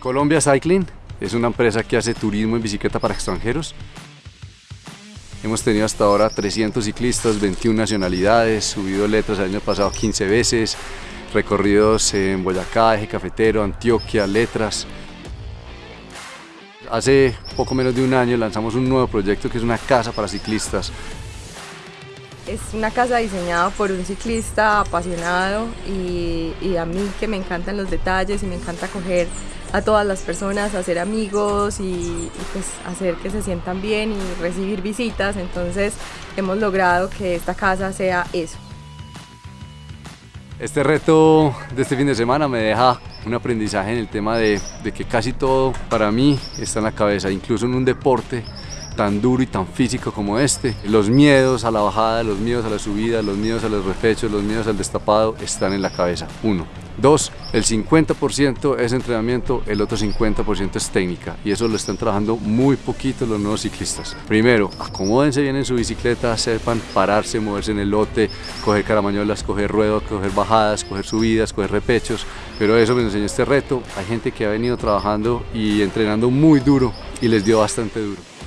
Colombia Cycling es una empresa que hace turismo en bicicleta para extranjeros. Hemos tenido hasta ahora 300 ciclistas, 21 nacionalidades, subido letras el año pasado 15 veces, recorridos en Boyacá, Eje Cafetero, Antioquia, letras. Hace poco menos de un año lanzamos un nuevo proyecto que es una casa para ciclistas. Es una casa diseñada por un ciclista apasionado y, y a mí que me encantan los detalles y me encanta coger a todas las personas, hacer amigos y, pues hacer que se sientan bien y recibir visitas. Entonces hemos logrado que esta casa sea eso. Este reto de este fin de semana me deja un aprendizaje en el tema de que casi todo para mí está en la cabeza, incluso en un deporte tan duro y tan físico como este. Los miedos a la bajada, los miedos a la subida, los miedos a los repechos, los miedos al destapado están en la cabeza. Uno. Dos, el 50% es entrenamiento, el otro 50% es técnica y eso lo están trabajando muy poquito los nuevos ciclistas. Primero, acomódense bien en su bicicleta, sepan pararse, moverse en el lote, coger caramañolas, coger ruedas, coger bajadas, coger subidas, coger repechos, pero eso me enseñó este reto. Hay gente que ha venido trabajando y entrenando muy duro y les dio bastante duro.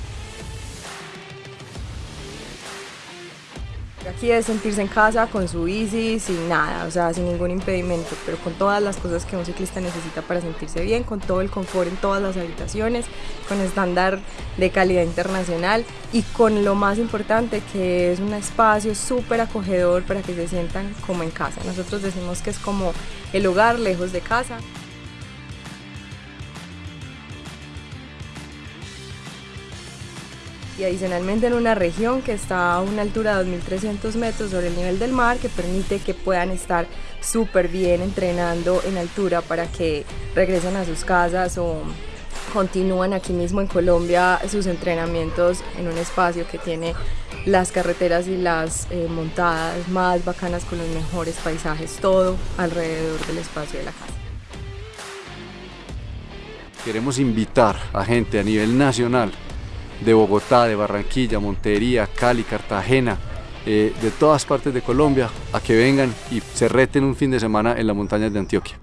Aquí es sentirse en casa con su bici, sin nada, o sea, sin ningún impedimento, pero con todas las cosas que un ciclista necesita para sentirse bien, con todo el confort en todas las habitaciones, con estándar de calidad internacional y con lo más importante que es un espacio súper acogedor para que se sientan como en casa. Nosotros decimos que es como el hogar lejos de casa. Y adicionalmente en una región que está a una altura de 2.300 metros sobre el nivel del mar que permite que puedan estar súper bien entrenando en altura para que regresen a sus casas o continúan aquí mismo en Colombia sus entrenamientos en un espacio que tiene las carreteras y las eh, montadas más bacanas con los mejores paisajes, todo alrededor del espacio de la casa. Queremos invitar a gente a nivel nacional de Bogotá, de Barranquilla, Montería, Cali, Cartagena, eh, de todas partes de Colombia, a que vengan y se reten un fin de semana en las montañas de Antioquia.